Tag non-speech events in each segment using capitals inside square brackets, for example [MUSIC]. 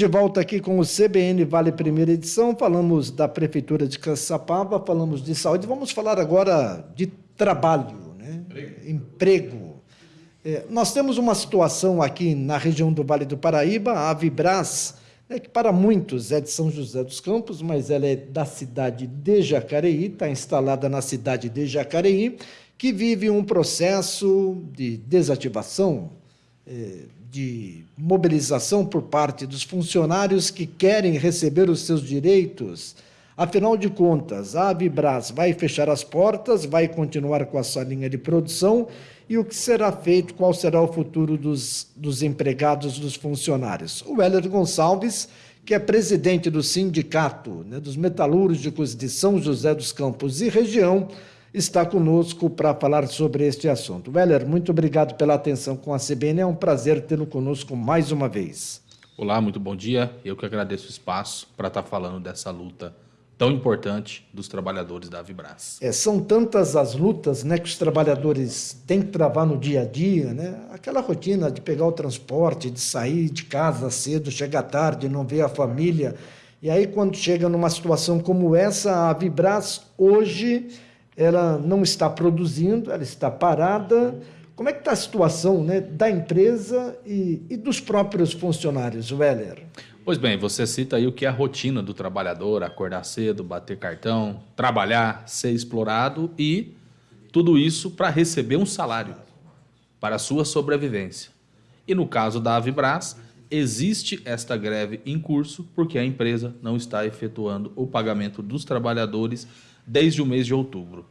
de volta aqui com o CBN Vale Primeira Edição. Falamos da Prefeitura de Caçapava, falamos de saúde. Vamos falar agora de trabalho, né? emprego. Emprego. É, nós temos uma situação aqui na região do Vale do Paraíba, a Avibras, né, que para muitos é de São José dos Campos, mas ela é da cidade de Jacareí, está instalada na cidade de Jacareí, que vive um processo de desativação. É, de mobilização por parte dos funcionários que querem receber os seus direitos. Afinal de contas, a Avibras vai fechar as portas, vai continuar com a sua linha de produção e o que será feito, qual será o futuro dos, dos empregados, dos funcionários. O Heller Gonçalves, que é presidente do sindicato né, dos metalúrgicos de São José dos Campos e região, está conosco para falar sobre este assunto. Weller, muito obrigado pela atenção com a CBN, é um prazer tê-lo conosco mais uma vez. Olá, muito bom dia. Eu que agradeço o espaço para estar falando dessa luta tão importante dos trabalhadores da Vibras. É, são tantas as lutas né, que os trabalhadores têm que travar no dia a dia, né? aquela rotina de pegar o transporte, de sair de casa cedo, chegar tarde, não ver a família. E aí, quando chega numa situação como essa, a Vibras hoje ela não está produzindo, ela está parada. Como é que está a situação né, da empresa e, e dos próprios funcionários, Weller? Pois bem, você cita aí o que é a rotina do trabalhador, acordar cedo, bater cartão, trabalhar, ser explorado e tudo isso para receber um salário para a sua sobrevivência. E no caso da Avibras, existe esta greve em curso porque a empresa não está efetuando o pagamento dos trabalhadores desde o mês de outubro.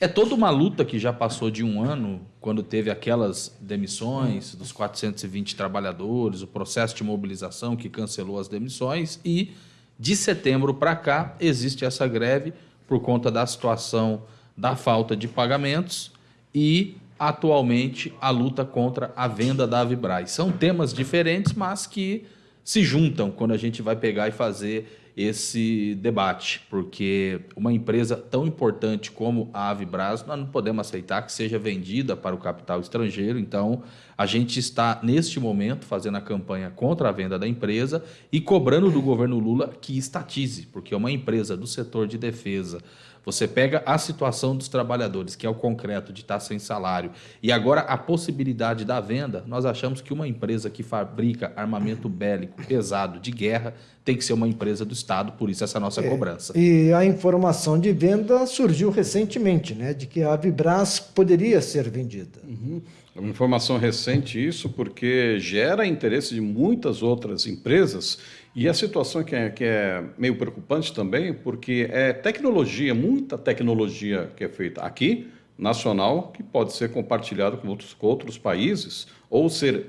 É toda uma luta que já passou de um ano, quando teve aquelas demissões dos 420 trabalhadores, o processo de mobilização que cancelou as demissões, e de setembro para cá existe essa greve por conta da situação da falta de pagamentos e atualmente a luta contra a venda da Avibraz. São temas diferentes, mas que se juntam quando a gente vai pegar e fazer esse debate, porque uma empresa tão importante como a Avibras, nós não podemos aceitar que seja vendida para o capital estrangeiro. Então, a gente está, neste momento, fazendo a campanha contra a venda da empresa e cobrando do governo Lula que estatize, porque uma empresa do setor de defesa você pega a situação dos trabalhadores, que é o concreto de estar sem salário, e agora a possibilidade da venda, nós achamos que uma empresa que fabrica armamento bélico pesado de guerra tem que ser uma empresa do Estado, por isso essa nossa é, cobrança. E a informação de venda surgiu recentemente, né, de que a Vibras poderia ser vendida. Uhum. É uma informação recente isso, porque gera interesse de muitas outras empresas e a situação que é, que é meio preocupante também, porque é tecnologia, muita tecnologia que é feita aqui, nacional, que pode ser compartilhada com outros, com outros países ou ser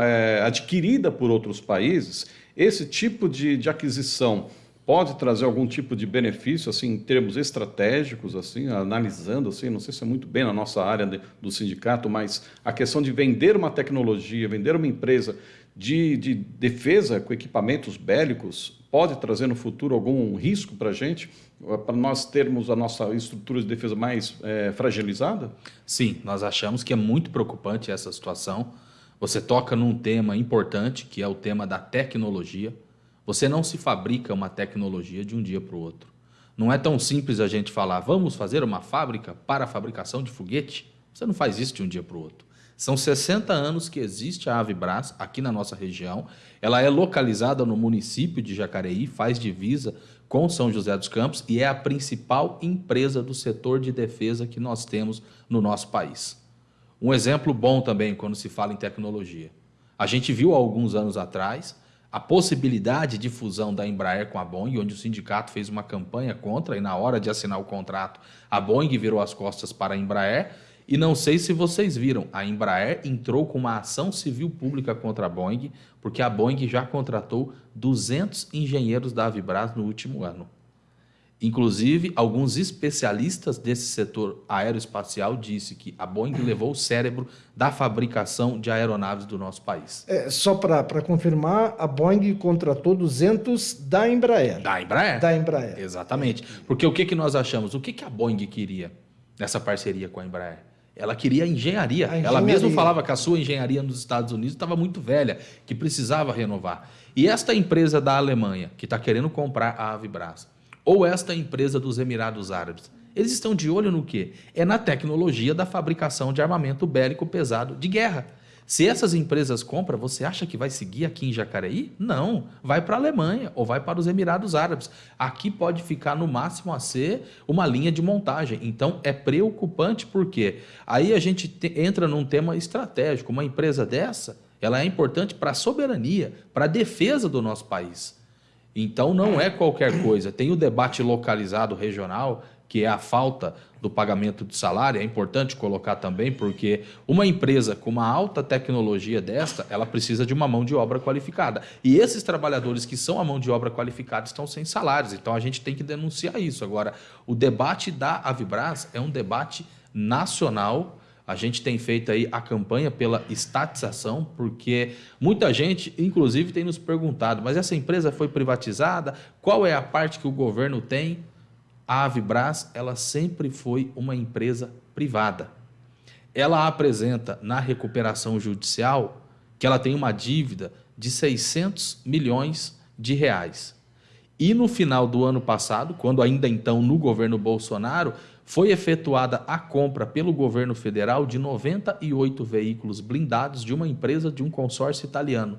é, adquirida por outros países. Esse tipo de, de aquisição pode trazer algum tipo de benefício, assim, em termos estratégicos, assim, analisando, assim, não sei se é muito bem na nossa área de, do sindicato, mas a questão de vender uma tecnologia, vender uma empresa de, de defesa com equipamentos bélicos pode trazer no futuro algum risco para a gente, para nós termos a nossa estrutura de defesa mais é, fragilizada? Sim, nós achamos que é muito preocupante essa situação. Você toca num tema importante, que é o tema da tecnologia. Você não se fabrica uma tecnologia de um dia para o outro. Não é tão simples a gente falar, vamos fazer uma fábrica para a fabricação de foguete. Você não faz isso de um dia para o outro. São 60 anos que existe a Avibras aqui na nossa região. Ela é localizada no município de Jacareí, faz divisa com São José dos Campos e é a principal empresa do setor de defesa que nós temos no nosso país. Um exemplo bom também quando se fala em tecnologia. A gente viu há alguns anos atrás a possibilidade de fusão da Embraer com a Boeing, onde o sindicato fez uma campanha contra e na hora de assinar o contrato, a Boeing virou as costas para a Embraer e não sei se vocês viram, a Embraer entrou com uma ação civil pública contra a Boeing, porque a Boeing já contratou 200 engenheiros da Avibras no último ano. Inclusive, alguns especialistas desse setor aeroespacial disse que a Boeing [CLEARS THROAT] levou o cérebro da fabricação de aeronaves do nosso país. É, só para confirmar, a Boeing contratou 200 da Embraer. Da Embraer? Da Embraer. Exatamente. Porque o que, que nós achamos? O que, que a Boeing queria nessa parceria com a Embraer? Ela queria engenharia. engenharia. Ela mesma falava que a sua engenharia nos Estados Unidos estava muito velha, que precisava renovar. E esta empresa da Alemanha, que está querendo comprar a Avibras, ou esta empresa dos Emirados Árabes, eles estão de olho no quê? É na tecnologia da fabricação de armamento bélico pesado de guerra. Se essas empresas compram, você acha que vai seguir aqui em Jacareí? Não, vai para a Alemanha ou vai para os Emirados Árabes. Aqui pode ficar no máximo a ser uma linha de montagem. Então é preocupante porque aí a gente te, entra num tema estratégico. Uma empresa dessa, ela é importante para a soberania, para a defesa do nosso país. Então não é qualquer coisa. Tem o debate localizado regional que é a falta do pagamento de salário, é importante colocar também, porque uma empresa com uma alta tecnologia desta, ela precisa de uma mão de obra qualificada. E esses trabalhadores que são a mão de obra qualificada estão sem salários, então a gente tem que denunciar isso. Agora, o debate da Avibras é um debate nacional, a gente tem feito aí a campanha pela estatização, porque muita gente, inclusive, tem nos perguntado, mas essa empresa foi privatizada? Qual é a parte que o governo tem? A Avibras ela sempre foi uma empresa privada. Ela apresenta na recuperação judicial que ela tem uma dívida de 600 milhões de reais. E no final do ano passado, quando ainda então no governo Bolsonaro, foi efetuada a compra pelo governo federal de 98 veículos blindados de uma empresa de um consórcio italiano.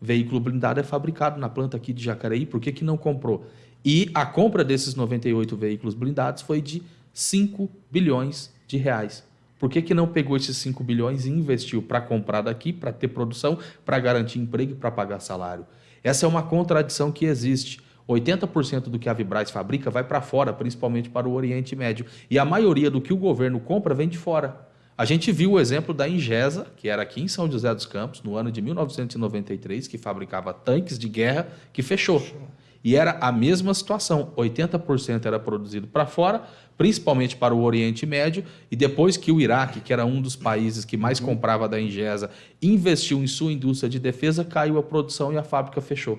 Veículo blindado é fabricado na planta aqui de Jacareí, por que, que não comprou? E a compra desses 98 veículos blindados foi de 5 bilhões de reais. Por que, que não pegou esses 5 bilhões e investiu para comprar daqui, para ter produção, para garantir emprego e para pagar salário? Essa é uma contradição que existe. 80% do que a Vibraz fabrica vai para fora, principalmente para o Oriente Médio. E a maioria do que o governo compra vem de fora. A gente viu o exemplo da Ingesa, que era aqui em São José dos Campos, no ano de 1993, que fabricava tanques de guerra, que fechou. fechou. E era a mesma situação: 80% era produzido para fora, principalmente para o Oriente Médio, e depois que o Iraque, que era um dos países que mais uhum. comprava da Ingesa, investiu em sua indústria de defesa, caiu a produção e a fábrica fechou.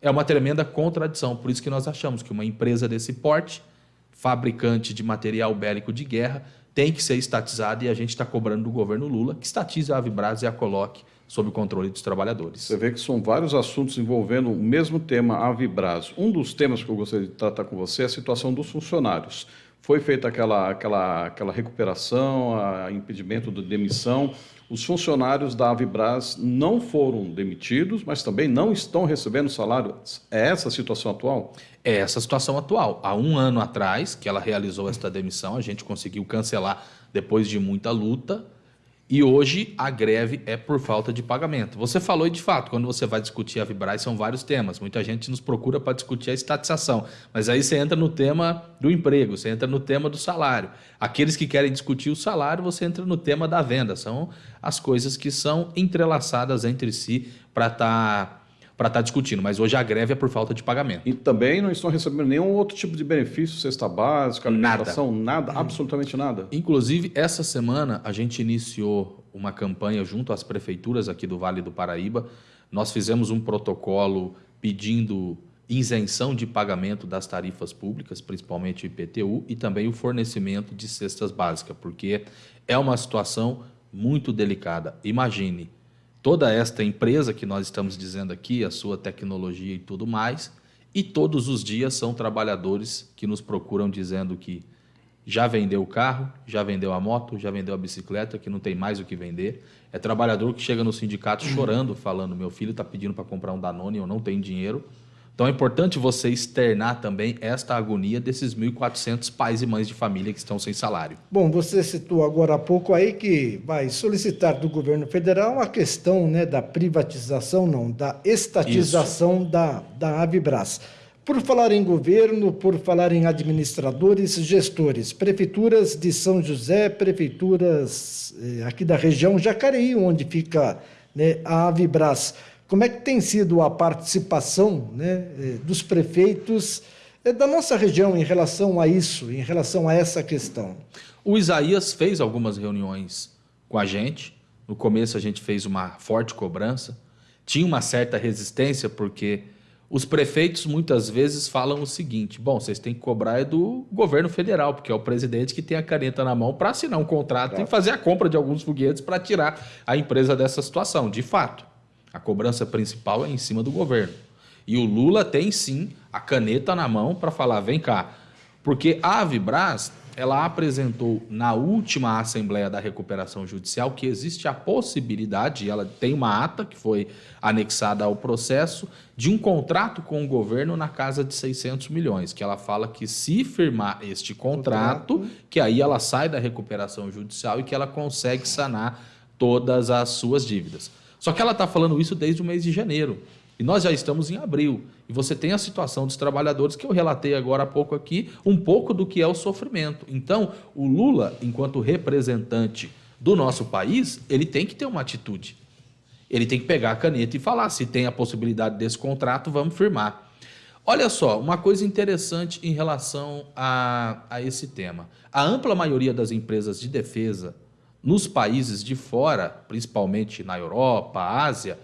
É uma tremenda contradição, por isso que nós achamos que uma empresa desse porte, fabricante de material bélico de guerra, tem que ser estatizada e a gente está cobrando do governo Lula que estatize a Avibras e a coloque sob o controle dos trabalhadores. Você vê que são vários assuntos envolvendo o mesmo tema, a Vibras. Um dos temas que eu gostaria de tratar com você é a situação dos funcionários. Foi feita aquela, aquela, aquela recuperação, a impedimento de demissão. Os funcionários da Avibras não foram demitidos, mas também não estão recebendo salário. É essa a situação atual? É essa a situação atual. Há um ano atrás que ela realizou esta demissão, a gente conseguiu cancelar depois de muita luta e hoje a greve é por falta de pagamento. Você falou e de fato, quando você vai discutir a Vibraz, são vários temas. Muita gente nos procura para discutir a estatização. Mas aí você entra no tema do emprego, você entra no tema do salário. Aqueles que querem discutir o salário, você entra no tema da venda. São as coisas que são entrelaçadas entre si para estar. Tá para estar tá discutindo, mas hoje a greve é por falta de pagamento. E também não estão recebendo nenhum outro tipo de benefício, cesta básica, alimentação, nada, nada absolutamente nada. Inclusive, essa semana a gente iniciou uma campanha junto às prefeituras aqui do Vale do Paraíba. Nós fizemos um protocolo pedindo isenção de pagamento das tarifas públicas, principalmente o IPTU, e também o fornecimento de cestas básicas, porque é uma situação muito delicada. Imagine, toda esta empresa que nós estamos dizendo aqui, a sua tecnologia e tudo mais, e todos os dias são trabalhadores que nos procuram dizendo que já vendeu o carro, já vendeu a moto, já vendeu a bicicleta, que não tem mais o que vender. É trabalhador que chega no sindicato chorando, falando: meu filho está pedindo para comprar um Danone, eu não tenho dinheiro. Então é importante você externar também esta agonia desses 1.400 pais e mães de família que estão sem salário. Bom, você citou agora há pouco aí que vai solicitar do governo federal a questão né, da privatização, não, da estatização da, da Avibras. Por falar em governo, por falar em administradores, gestores, prefeituras de São José, prefeituras eh, aqui da região Jacareí, onde fica né, a Avibras. Como é que tem sido a participação né, eh, dos prefeitos eh, da nossa região em relação a isso, em relação a essa questão? O Isaías fez algumas reuniões com a gente. No começo a gente fez uma forte cobrança. Tinha uma certa resistência porque os prefeitos muitas vezes falam o seguinte: bom, vocês têm que cobrar é do governo federal, porque é o presidente que tem a caneta na mão para assinar um contrato claro. e fazer a compra de alguns foguetes para tirar a empresa dessa situação, de fato. A cobrança principal é em cima do governo. E o Lula tem sim a caneta na mão para falar: vem cá. Porque a Avibras ela apresentou na última Assembleia da Recuperação Judicial que existe a possibilidade, ela tem uma ata que foi anexada ao processo, de um contrato com o governo na casa de 600 milhões, que ela fala que se firmar este contrato, contrato. que aí ela sai da recuperação judicial e que ela consegue sanar todas as suas dívidas. Só que ela está falando isso desde o mês de janeiro. E nós já estamos em abril. E você tem a situação dos trabalhadores que eu relatei agora há pouco aqui, um pouco do que é o sofrimento. Então, o Lula, enquanto representante do nosso país, ele tem que ter uma atitude. Ele tem que pegar a caneta e falar: se tem a possibilidade desse contrato, vamos firmar. Olha só, uma coisa interessante em relação a, a esse tema. A ampla maioria das empresas de defesa nos países de fora, principalmente na Europa, Ásia,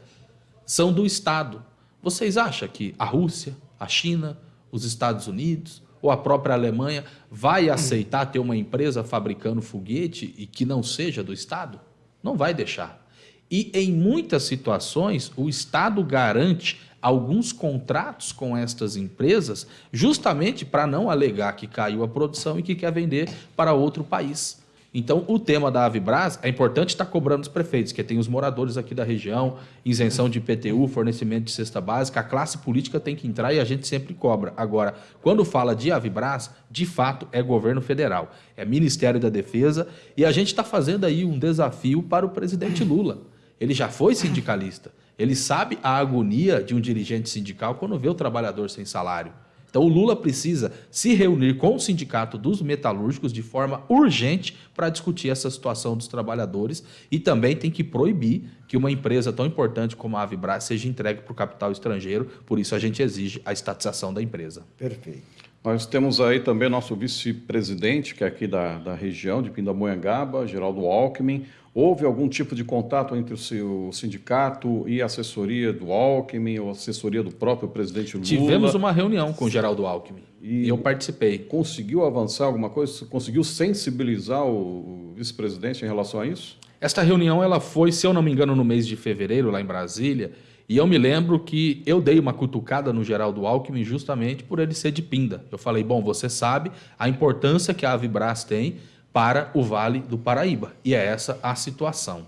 são do Estado. Vocês acham que a Rússia, a China, os Estados Unidos ou a própria Alemanha vai aceitar ter uma empresa fabricando foguete e que não seja do Estado? Não vai deixar. E em muitas situações, o Estado garante alguns contratos com estas empresas, justamente para não alegar que caiu a produção e que quer vender para outro país. Então, o tema da Avibras é importante estar cobrando os prefeitos, que tem os moradores aqui da região, isenção de IPTU, fornecimento de cesta básica, a classe política tem que entrar e a gente sempre cobra. Agora, quando fala de Avibras, de fato é governo federal, é Ministério da Defesa, e a gente está fazendo aí um desafio para o presidente Lula. Ele já foi sindicalista, ele sabe a agonia de um dirigente sindical quando vê o trabalhador sem salário. Então o Lula precisa se reunir com o sindicato dos metalúrgicos de forma urgente para discutir essa situação dos trabalhadores e também tem que proibir que uma empresa tão importante como a Avibras seja entregue para o capital estrangeiro, por isso a gente exige a estatização da empresa. Perfeito. Nós temos aí também nosso vice-presidente, que é aqui da, da região de Pindamonhangaba, Geraldo Alckmin. Houve algum tipo de contato entre o seu sindicato e a assessoria do Alckmin ou assessoria do próprio presidente Lula? Tivemos uma reunião com o Geraldo Alckmin e eu participei. Conseguiu avançar alguma coisa? Conseguiu sensibilizar o vice-presidente em relação a isso? Esta reunião ela foi, se eu não me engano, no mês de fevereiro, lá em Brasília, e eu me lembro que eu dei uma cutucada no Geraldo Alckmin justamente por ele ser de Pinda. Eu falei, bom, você sabe a importância que a Avibras tem para o Vale do Paraíba. E é essa a situação.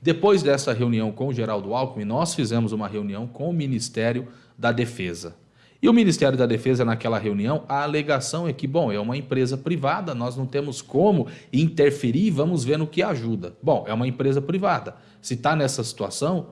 Depois dessa reunião com o Geraldo Alckmin, nós fizemos uma reunião com o Ministério da Defesa. E o Ministério da Defesa, naquela reunião, a alegação é que, bom, é uma empresa privada, nós não temos como interferir, vamos ver no que ajuda. Bom, é uma empresa privada. Se está nessa situação,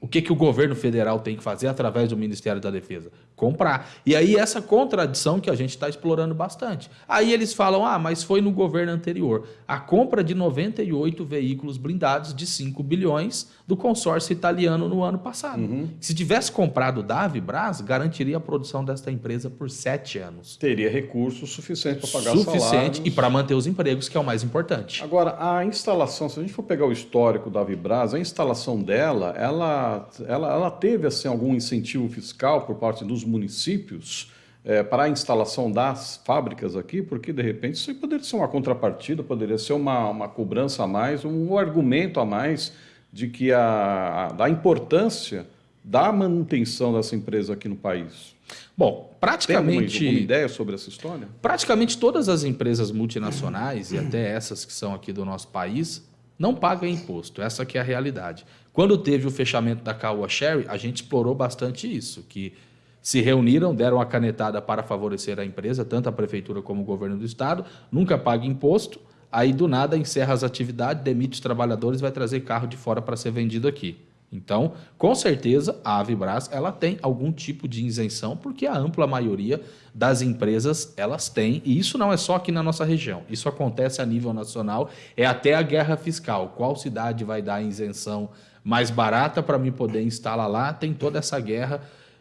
o que, que o governo federal tem que fazer através do Ministério da Defesa? comprar. E aí essa contradição que a gente está explorando bastante. Aí eles falam, ah, mas foi no governo anterior. A compra de 98 veículos blindados de 5 bilhões do consórcio italiano no ano passado. Uhum. Se tivesse comprado da Avibras, garantiria a produção desta empresa por sete anos. Teria recursos suficientes para pagar Suficiente salários. e para manter os empregos, que é o mais importante. Agora, a instalação, se a gente for pegar o histórico da Avibras, a instalação dela, ela, ela, ela teve assim, algum incentivo fiscal por parte dos municípios é, para a instalação das fábricas aqui, porque de repente isso poderia ser uma contrapartida, poderia ser uma, uma cobrança a mais, um argumento a mais de que a, a, da importância da manutenção dessa empresa aqui no país. Bom, praticamente. Tem alguma, ideia sobre essa história? Praticamente todas as empresas multinacionais, e até essas que são aqui do nosso país, não pagam imposto. Essa que é a realidade. Quando teve o fechamento da Caoa Sherry, a gente explorou bastante isso, que se reuniram, deram a canetada para favorecer a empresa, tanto a prefeitura como o governo do estado, nunca paga imposto, aí do nada encerra as atividades, demite os trabalhadores, vai trazer carro de fora para ser vendido aqui. Então, com certeza, a Avibras ela tem algum tipo de isenção, porque a ampla maioria das empresas elas têm, e isso não é só aqui na nossa região, isso acontece a nível nacional, é até a guerra fiscal. Qual cidade vai dar isenção mais barata para mim poder instalar lá? Tem toda essa guerra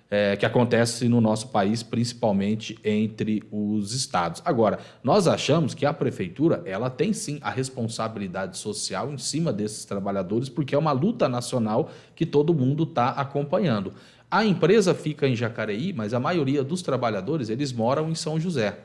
é, que acontece no nosso país, principalmente entre os estados. Agora, nós achamos que a prefeitura ela tem sim a responsabilidade social em cima desses trabalhadores, porque é uma luta nacional que todo mundo está acompanhando. A empresa fica em Jacareí, mas a maioria dos trabalhadores eles moram em São José.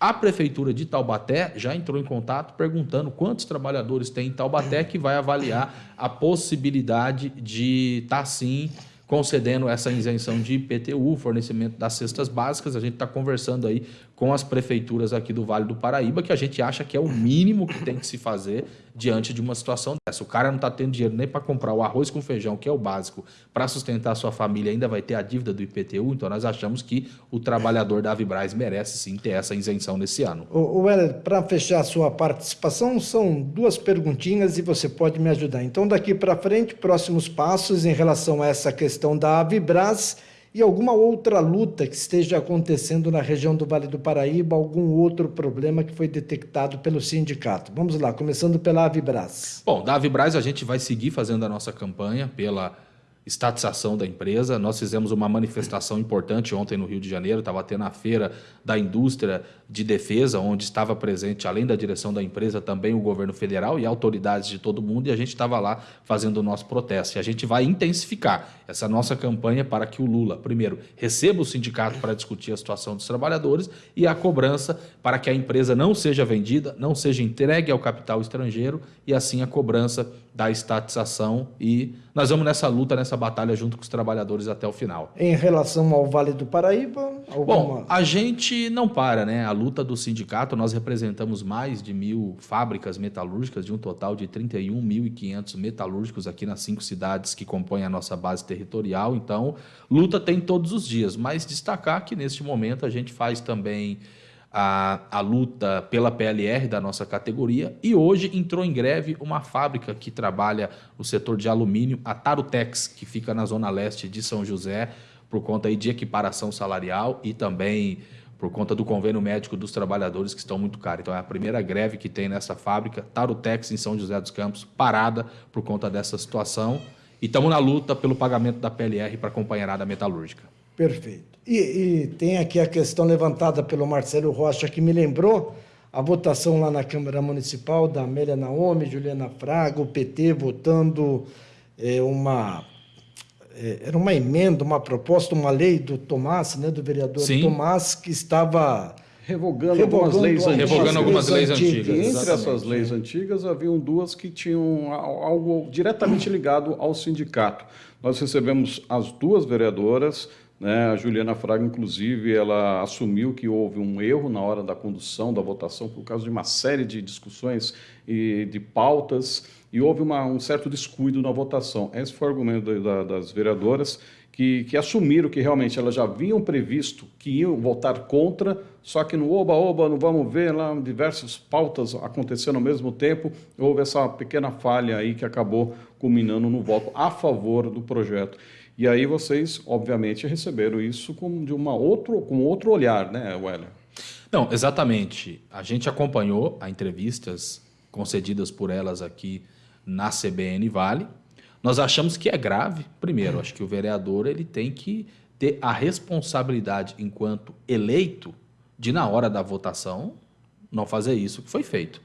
A prefeitura de Taubaté já entrou em contato perguntando quantos trabalhadores tem em Taubaté que vai avaliar a possibilidade de estar tá, sim concedendo essa isenção de IPTU, fornecimento das cestas básicas. A gente está conversando aí com as prefeituras aqui do Vale do Paraíba, que a gente acha que é o mínimo que tem que se fazer diante de uma situação dessa. O cara não está tendo dinheiro nem para comprar o arroz com feijão, que é o básico, para sustentar a sua família, ainda vai ter a dívida do IPTU, então nós achamos que o trabalhador da Avibraz merece sim ter essa isenção nesse ano. O Weller, para fechar a sua participação, são duas perguntinhas e você pode me ajudar. Então, daqui para frente, próximos passos em relação a essa questão da Avibraz e alguma outra luta que esteja acontecendo na região do Vale do Paraíba, algum outro problema que foi detectado pelo sindicato. Vamos lá, começando pela Avibras. Bom, da Avibras a gente vai seguir fazendo a nossa campanha pela estatização da empresa. Nós fizemos uma manifestação importante ontem no Rio de Janeiro, estava tendo a feira da indústria de defesa, onde estava presente, além da direção da empresa, também o governo federal e autoridades de todo mundo, e a gente estava lá fazendo o nosso protesto. E a gente vai intensificar essa nossa campanha para que o Lula, primeiro, receba o sindicato para discutir a situação dos trabalhadores e a cobrança para que a empresa não seja vendida, não seja entregue ao capital estrangeiro e assim a cobrança da estatização e nós vamos nessa luta, nessa batalha junto com os trabalhadores até o final. Em relação ao Vale do Paraíba, alguma... Bom, a gente não para, né? A luta do sindicato, nós representamos mais de mil fábricas metalúrgicas, de um total de 31.500 metalúrgicos aqui nas cinco cidades que compõem a nossa base territorial. Então, luta tem todos os dias, mas destacar que neste momento a gente faz também a, a luta pela PLR da nossa categoria e hoje entrou em greve uma fábrica que trabalha no setor de alumínio, a Tarutex, que fica na zona leste de São José, por conta aí de equiparação salarial e também por conta do convênio médico dos trabalhadores que estão muito caros. Então é a primeira greve que tem nessa fábrica, Tarutex em São José dos Campos, parada por conta dessa situação. E estamos na luta pelo pagamento da PLR para a companheirada metalúrgica. Perfeito. E, e, tem aqui a questão levantada pelo Marcelo Rocha, que me lembrou a votação lá na Câmara Municipal da Amélia Naomi, Juliana Fraga, o PT votando é, uma. É, era uma emenda, uma proposta, uma lei do Tomás, né, do vereador Sim. Tomás, que estava revogando, revogando algumas leis antigas. Revogando algumas leis antigas. E entre essas leis antigas haviam duas que tinham algo diretamente ligado ao sindicato. Nós recebemos as duas vereadoras né? A Juliana Fraga, inclusive, ela assumiu que houve um erro na hora da condução da votação por causa de uma série de discussões e de pautas e houve uma, um certo descuido na votação. Esse foi o argumento da, das vereadoras que, que, assumiram que realmente elas já haviam previsto que iam votar contra, só que no oba-oba, não vamos ver lá, diversas pautas acontecendo ao mesmo tempo, houve essa pequena falha aí que acabou culminando no voto a favor do projeto. E aí vocês, obviamente, receberam isso com, de uma outro, com outro olhar, né, Weller? Não, exatamente. A gente acompanhou as entrevistas concedidas por elas aqui na CBN Vale. Nós achamos que é grave. Primeiro, acho que o vereador ele tem que ter a responsabilidade, enquanto eleito, de na hora da votação não fazer isso que foi feito.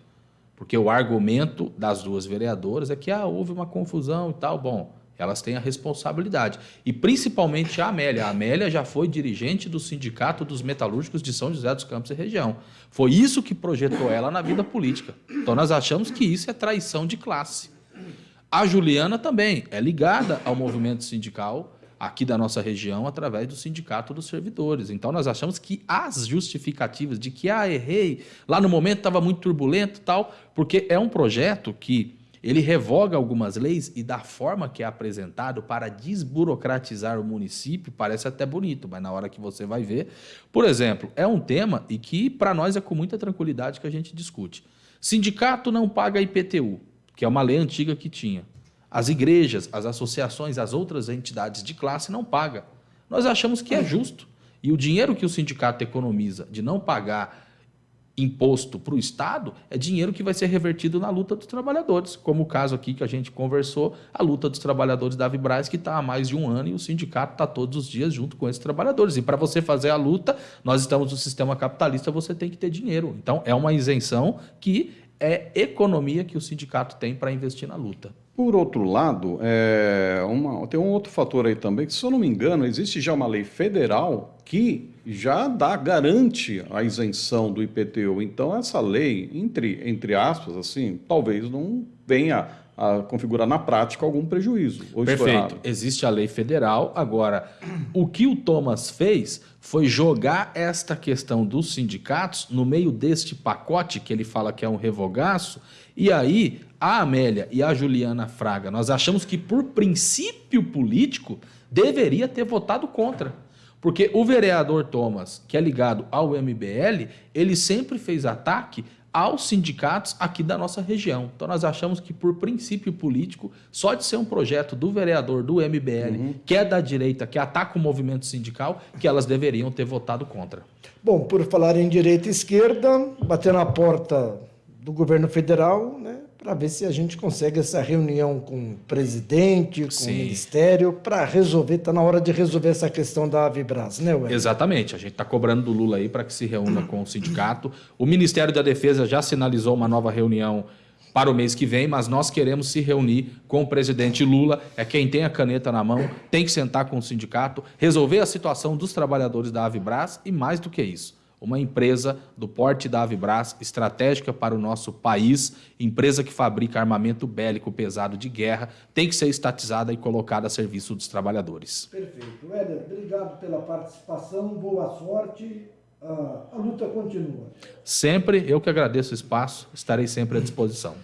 Porque o argumento das duas vereadoras é que ah, houve uma confusão e tal. Bom, elas têm a responsabilidade. E principalmente a Amélia. A Amélia já foi dirigente do Sindicato dos Metalúrgicos de São José dos Campos e região. Foi isso que projetou ela na vida política. Então nós achamos que isso é traição de classe. A Juliana também é ligada ao movimento sindical aqui da nossa região através do Sindicato dos Servidores. Então nós achamos que as justificativas de que ah, errei, lá no momento estava muito turbulento, tal, porque é um projeto que ele revoga algumas leis e da forma que é apresentado para desburocratizar o município, parece até bonito, mas na hora que você vai ver, por exemplo, é um tema e que para nós é com muita tranquilidade que a gente discute. Sindicato não paga IPTU, que é uma lei antiga que tinha. As igrejas, as associações, as outras entidades de classe não pagam. Nós achamos que é justo. E o dinheiro que o sindicato economiza de não pagar imposto para o Estado é dinheiro que vai ser revertido na luta dos trabalhadores, como o caso aqui que a gente conversou, a luta dos trabalhadores da Vibraz, que está há mais de um ano e o sindicato está todos os dias junto com esses trabalhadores. E para você fazer a luta, nós estamos no sistema capitalista, você tem que ter dinheiro. Então, é uma isenção que é economia que o sindicato tem para investir na luta. Por outro lado, é uma, tem um outro fator aí também, que se eu não me engano, existe já uma lei federal que já dá, garante a isenção do IPTU. Então, essa lei, entre, entre aspas, assim, talvez não venha a configurar na prática algum prejuízo. Perfeito. Existe a lei federal. Agora, o que o Thomas fez foi jogar esta questão dos sindicatos no meio deste pacote que ele fala que é um revogaço. E aí, a Amélia e a Juliana Fraga, nós achamos que por princípio político deveria ter votado contra. Porque o vereador Thomas, que é ligado ao MBL, ele sempre fez ataque aos sindicatos aqui da nossa região. Então nós achamos que por princípio político, só de ser um projeto do vereador do MBL, uhum. que é da direita, que ataca o movimento sindical, que elas deveriam ter votado contra. Bom, por falar em direita e esquerda, bater na porta do governo federal, né, para ver se a gente consegue essa reunião com o presidente, com Sim. o ministério, para resolver, está na hora de resolver essa questão da Avibras, né, Ué? Exatamente, a gente está cobrando do Lula aí para que se reúna com o sindicato. O Ministério da Defesa já sinalizou uma nova reunião para o mês que vem, mas nós queremos se reunir com o presidente Lula, é quem tem a caneta na mão, tem que sentar com o sindicato, resolver a situação dos trabalhadores da Avibras e mais do que isso uma empresa do porte da Avibras, estratégica para o nosso país, empresa que fabrica armamento bélico pesado de guerra, tem que ser estatizada e colocada a serviço dos trabalhadores. Perfeito. Éder, obrigado pela participação, boa sorte. a luta continua. Sempre, eu que agradeço o espaço, estarei sempre à disposição.